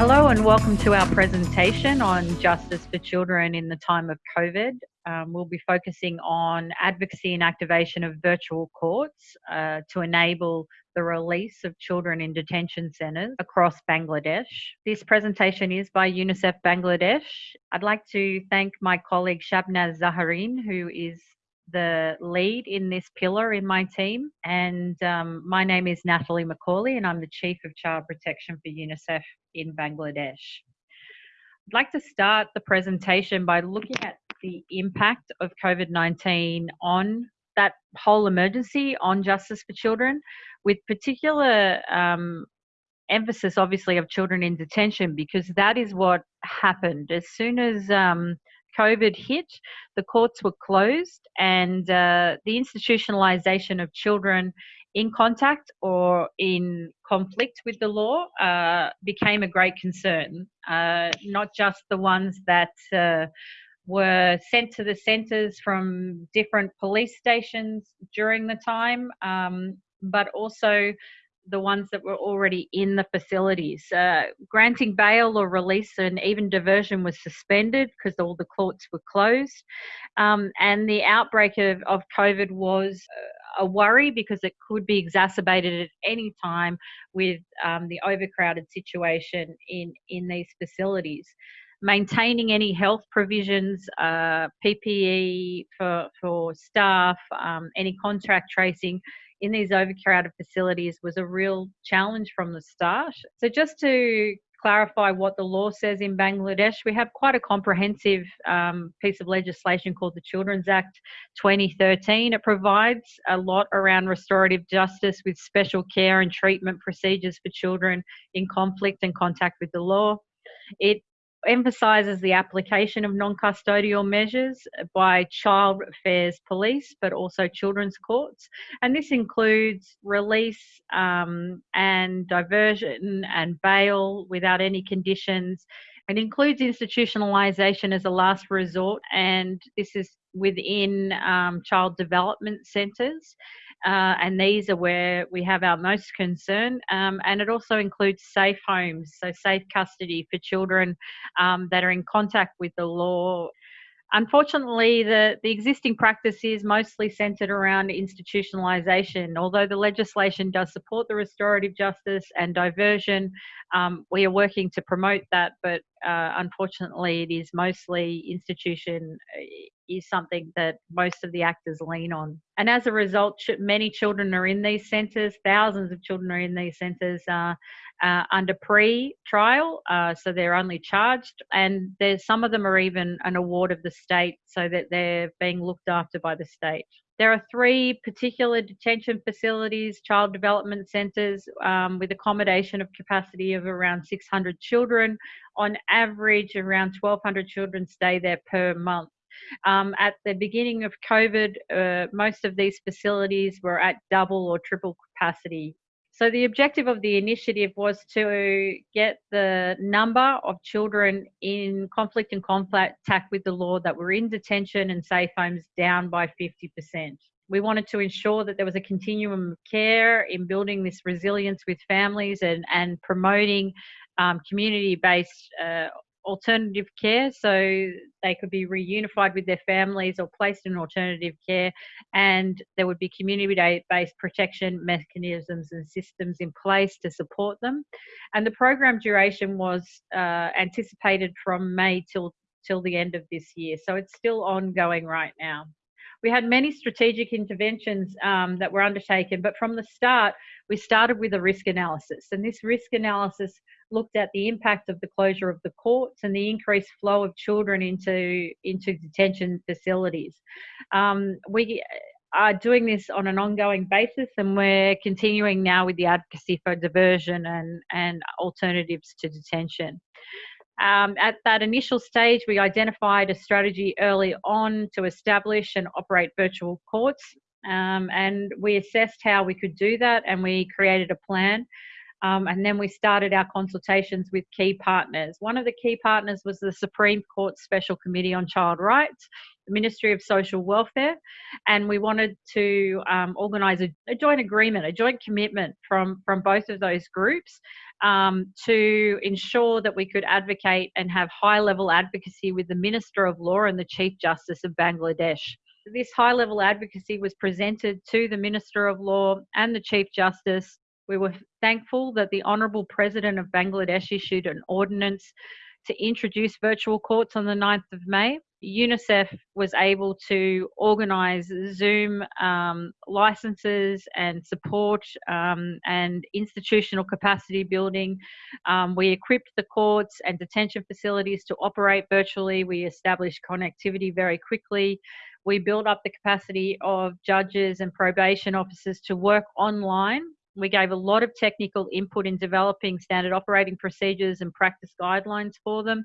Hello and welcome to our presentation on justice for children in the time of COVID. Um, we'll be focusing on advocacy and activation of virtual courts uh, to enable the release of children in detention centres across Bangladesh. This presentation is by UNICEF Bangladesh. I'd like to thank my colleague Shabnaz Zaharin, who is the lead in this pillar in my team. And um, my name is Natalie McCauley, and I'm the Chief of Child Protection for UNICEF in Bangladesh. I'd like to start the presentation by looking at the impact of COVID 19 on that whole emergency on justice for children, with particular um, emphasis, obviously, of children in detention, because that is what happened. As soon as um, COVID hit, the courts were closed, and uh, the institutionalization of children in contact or in conflict with the law uh, became a great concern. Uh, not just the ones that uh, were sent to the centres from different police stations during the time, um, but also the ones that were already in the facilities. Uh, granting bail or release and even diversion was suspended because all the courts were closed. Um, and the outbreak of, of COVID was a worry because it could be exacerbated at any time with um, the overcrowded situation in, in these facilities. Maintaining any health provisions, uh, PPE for, for staff, um, any contact tracing in these overcrowded facilities was a real challenge from the start. So, just to clarify what the law says in Bangladesh, we have quite a comprehensive um, piece of legislation called the Children's Act 2013. It provides a lot around restorative justice with special care and treatment procedures for children in conflict and contact with the law. It emphasises the application of non custodial measures by child affairs police, but also children's courts. And this includes release um, and diversion and bail without any conditions. It includes institutionalisation as a last resort, and this is within um, child development centres. Uh, and these are where we have our most concern. Um, and it also includes safe homes, so safe custody for children um, that are in contact with the law. Unfortunately, the, the existing practice is mostly centred around institutionalisation. Although the legislation does support the restorative justice and diversion, um, we are working to promote that, but uh, unfortunately, it is mostly institution is something that most of the actors lean on. And as a result, many children are in these centres, thousands of children are in these centres uh, uh, under pre trial, uh, so they're only charged, and some of them are even an award of the state so that they're being looked after by the state. There are three particular detention facilities, child development centres, um, with accommodation of capacity of around 600 children. On average, around 1,200 children stay there per month. Um, at the beginning of COVID, uh, most of these facilities were at double or triple capacity. So, the objective of the initiative was to get the number of children in conflict and contact with the law that were in detention and safe homes down by 50%. We wanted to ensure that there was a continuum of care in building this resilience with families and, and promoting um, community based uh, alternative care so they could be reunified with their families or placed in alternative care and there would be community based protection mechanisms and systems in place to support them and the program duration was uh, anticipated from may till till the end of this year so it's still ongoing right now we had many strategic interventions um, that were undertaken, but from the start, we started with a risk analysis. And this risk analysis looked at the impact of the closure of the courts and the increased flow of children into into detention facilities. Um, we are doing this on an ongoing basis, and we're continuing now with the advocacy for diversion and and alternatives to detention. Um, at that initial stage, we identified a strategy early on to establish and operate virtual courts. Um, and we assessed how we could do that and we created a plan Um, and then we started our consultations with key partners. One of the key partners was the Supreme Court Special Committee on Child Rights, the Ministry of Social Welfare, and we wanted to um, organise a, a, joint agreement, a joint commitment from, from both of those groups um, to ensure that we could advocate and have high level advocacy with the Minister of Law and the Chief Justice of Bangladesh. This high level advocacy was presented to the Minister of Law and the Chief Justice we were thankful that the Honourable President of Bangladesh issued an ordinance to introduce virtual courts on the 9th of May. UNICEF was able to organise Zoom um, licenses and support um, and institutional capacity building. Um, we equipped the courts and detention facilities to operate virtually. We established connectivity very quickly. We built up the capacity of judges and probation officers to work online we gave a lot of technical input in developing standard operating procedures and practice guidelines for them.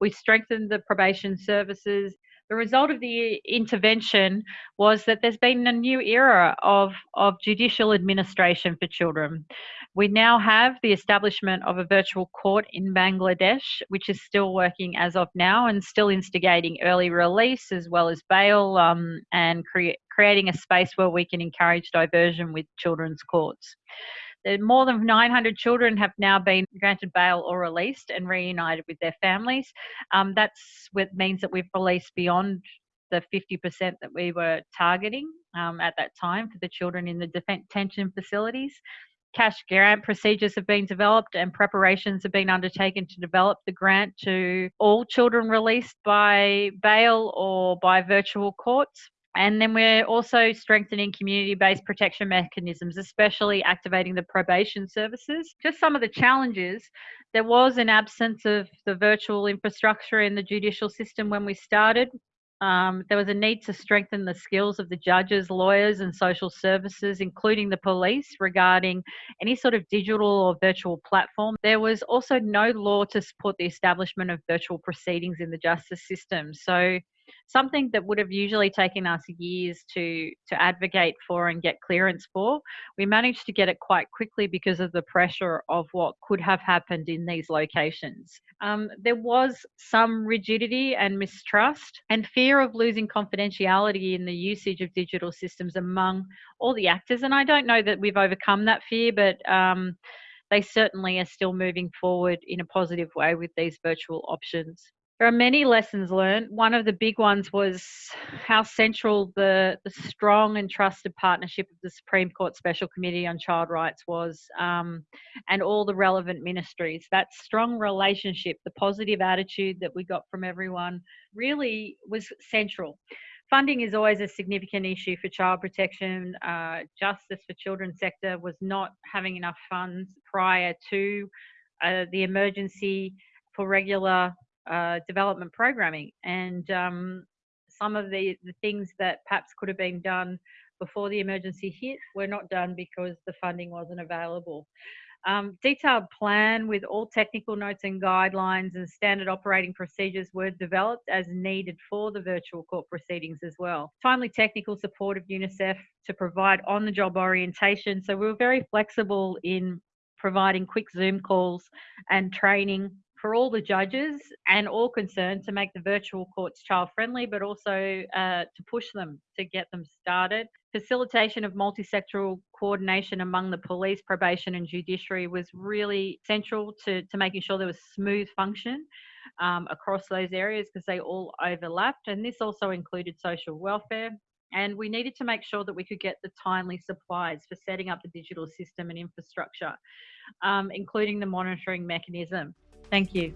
We strengthened the probation services. The result of the intervention was that there's been a new era of, of judicial administration for children. We now have the establishment of a virtual court in Bangladesh, which is still working as of now and still instigating early release as well as bail um, and cre- creating a space where we can encourage diversion with children's courts. More than 900 children have now been granted bail or released and reunited with their families. Um, that's what means that we've released beyond the 50% that we were targeting um, at that time for the children in the detention facilities cash grant procedures have been developed and preparations have been undertaken to develop the grant to all children released by bail or by virtual courts. And then we're also strengthening community based protection mechanisms, especially activating the probation services. Just some of the challenges there was an absence of the virtual infrastructure in the judicial system when we started. Um, there was a need to strengthen the skills of the judges, lawyers, and social services, including the police, regarding any sort of digital or virtual platform. There was also no law to support the establishment of virtual proceedings in the justice system. So something that would have usually taken us years to to advocate for and get clearance for we managed to get it quite quickly because of the pressure of what could have happened in these locations. Um, there was some rigidity and mistrust and fear of losing confidentiality in the usage of digital systems among all the actors and i don't know that we've overcome that fear but um, they certainly are still moving forward in a positive way with these virtual options there are many lessons learned. One of the big ones was how central the, the strong and trusted partnership of the Supreme Court Special Committee on Child Rights was, um, and all the relevant ministries. That strong relationship, the positive attitude that we got from everyone, really was central. Funding is always a significant issue for child protection. Uh, justice for children sector was not having enough funds prior to uh, the emergency for regular uh, development programming and um, some of the, the things that perhaps could have been done before the emergency hit were not done because the funding wasn't available. Um, detailed plan with all technical notes and guidelines and standard operating procedures were developed as needed for the virtual court proceedings as well. Timely technical support of UNICEF to provide on the job orientation. So we were very flexible in providing quick Zoom calls and training for all the judges and all concerned to make the virtual courts child friendly, but also uh, to push them to get them started. Facilitation of multi-sectoral coordination among the police, probation, and judiciary was really central to, to making sure there was smooth function um, across those areas because they all overlapped. And this also included social welfare. And we needed to make sure that we could get the timely supplies for setting up the digital system and infrastructure, um, including the monitoring mechanism. Thank you.